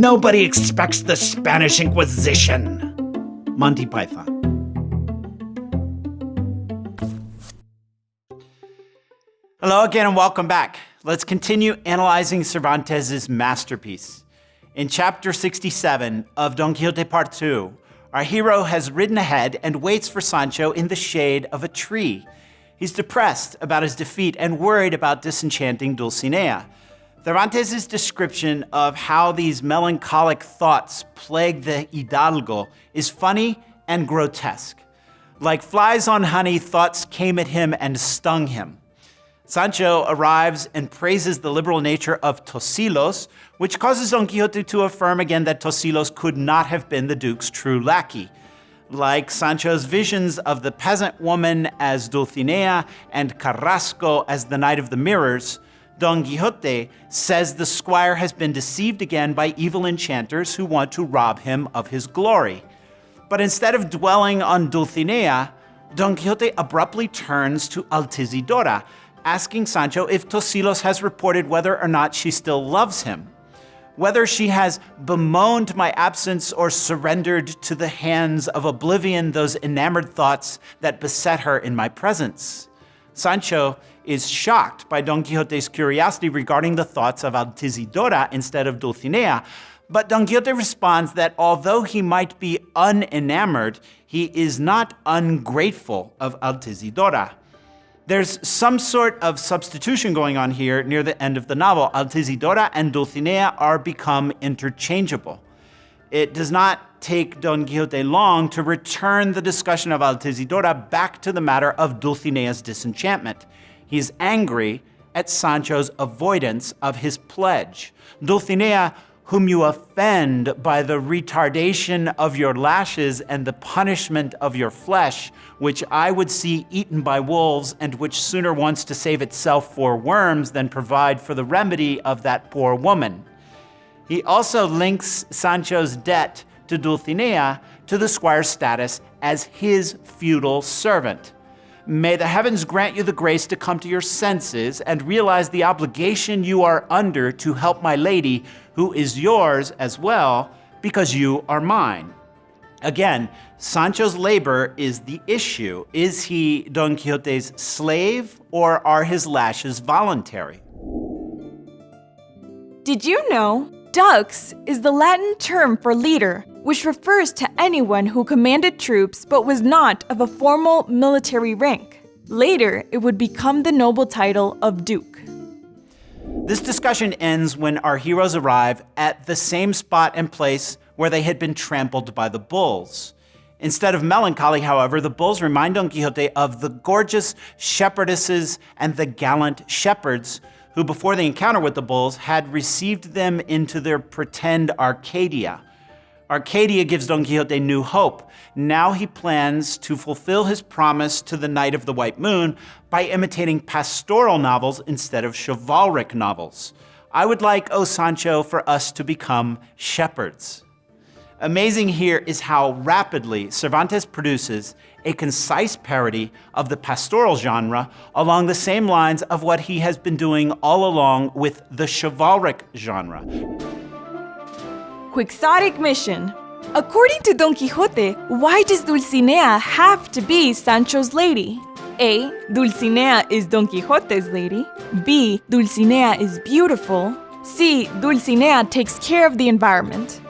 Nobody expects the Spanish Inquisition. Monty Python. Hello again and welcome back. Let's continue analyzing Cervantes' masterpiece. In chapter 67 of Don Quixote Part 2, our hero has ridden ahead and waits for Sancho in the shade of a tree. He's depressed about his defeat and worried about disenchanting Dulcinea. Cervantes' description of how these melancholic thoughts plague the Hidalgo is funny and grotesque. Like flies on honey, thoughts came at him and stung him. Sancho arrives and praises the liberal nature of Tosilos, which causes Don Quixote to affirm again that Tosilos could not have been the Duke's true lackey. Like Sancho's visions of the peasant woman as Dulcinea and Carrasco as the Knight of the Mirrors, Don Quixote says the squire has been deceived again by evil enchanters who want to rob him of his glory. But instead of dwelling on Dulcinea, Don Quixote abruptly turns to Altisidora, asking Sancho if Tosilos has reported whether or not she still loves him, whether she has bemoaned my absence or surrendered to the hands of oblivion those enamored thoughts that beset her in my presence. Sancho is shocked by Don Quixote's curiosity regarding the thoughts of Altisidora instead of Dulcinea, but Don Quixote responds that although he might be unenamored, he is not ungrateful of Altisidora. There's some sort of substitution going on here near the end of the novel. Altisidora and Dulcinea are become interchangeable. It does not take Don Quixote long to return the discussion of Altisidora back to the matter of Dulcinea's disenchantment. He's angry at Sancho's avoidance of his pledge. Dulcinea, whom you offend by the retardation of your lashes and the punishment of your flesh, which I would see eaten by wolves and which sooner wants to save itself for worms than provide for the remedy of that poor woman. He also links Sancho's debt to Dulcinea to the squire's status as his feudal servant. May the heavens grant you the grace to come to your senses and realize the obligation you are under to help my lady, who is yours as well, because you are mine. Again, Sancho's labor is the issue. Is he Don Quixote's slave or are his lashes voluntary? Did you know Dux is the Latin term for leader, which refers to anyone who commanded troops but was not of a formal military rank. Later, it would become the noble title of Duke. This discussion ends when our heroes arrive at the same spot and place where they had been trampled by the bulls. Instead of melancholy, however, the bulls remind Don Quixote of the gorgeous shepherdesses and the gallant shepherds who, before the encounter with the bulls, had received them into their pretend Arcadia, Arcadia gives Don Quixote new hope. Now he plans to fulfill his promise to the Knight of the White Moon by imitating pastoral novels instead of chivalric novels. I would like, O Sancho, for us to become shepherds. Amazing here is how rapidly Cervantes produces a concise parody of the pastoral genre along the same lines of what he has been doing all along with the chivalric genre. Quixotic mission. According to Don Quixote, why does Dulcinea have to be Sancho's lady? A. Dulcinea is Don Quixote's lady. B. Dulcinea is beautiful. C. Dulcinea takes care of the environment.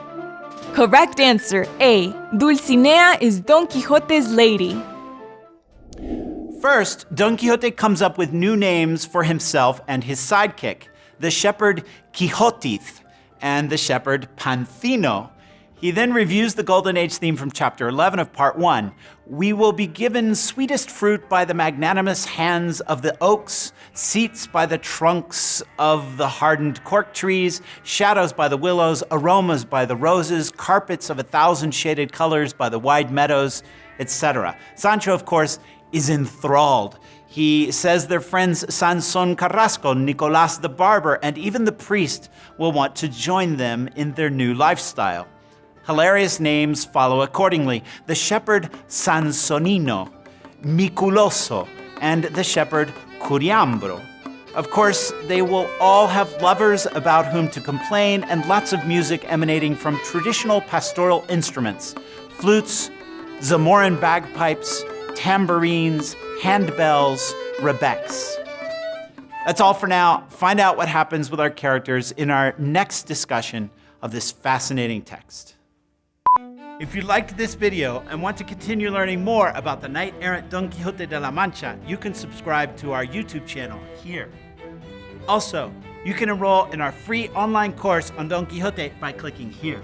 Correct answer A. Dulcinea is Don Quixote's lady. First, Don Quixote comes up with new names for himself and his sidekick, the shepherd Quixotiz and the shepherd Pancino. He then reviews the Golden Age theme from chapter 11 of part 1. We will be given sweetest fruit by the magnanimous hands of the oaks, seats by the trunks of the hardened cork trees, shadows by the willows, aromas by the roses, carpets of a thousand shaded colors by the wide meadows, etc. Sancho, of course, is enthralled. He says their friends Sanson Carrasco, Nicolas the barber, and even the priest will want to join them in their new lifestyle. Hilarious names follow accordingly. The shepherd Sansonino, Miculoso, and the shepherd Curiambro. Of course, they will all have lovers about whom to complain and lots of music emanating from traditional pastoral instruments flutes, Zamoran bagpipes, tambourines, handbells, rebecks. That's all for now. Find out what happens with our characters in our next discussion of this fascinating text. If you liked this video and want to continue learning more about the knight-errant Don Quixote de la Mancha, you can subscribe to our YouTube channel here. Also, you can enroll in our free online course on Don Quixote by clicking here.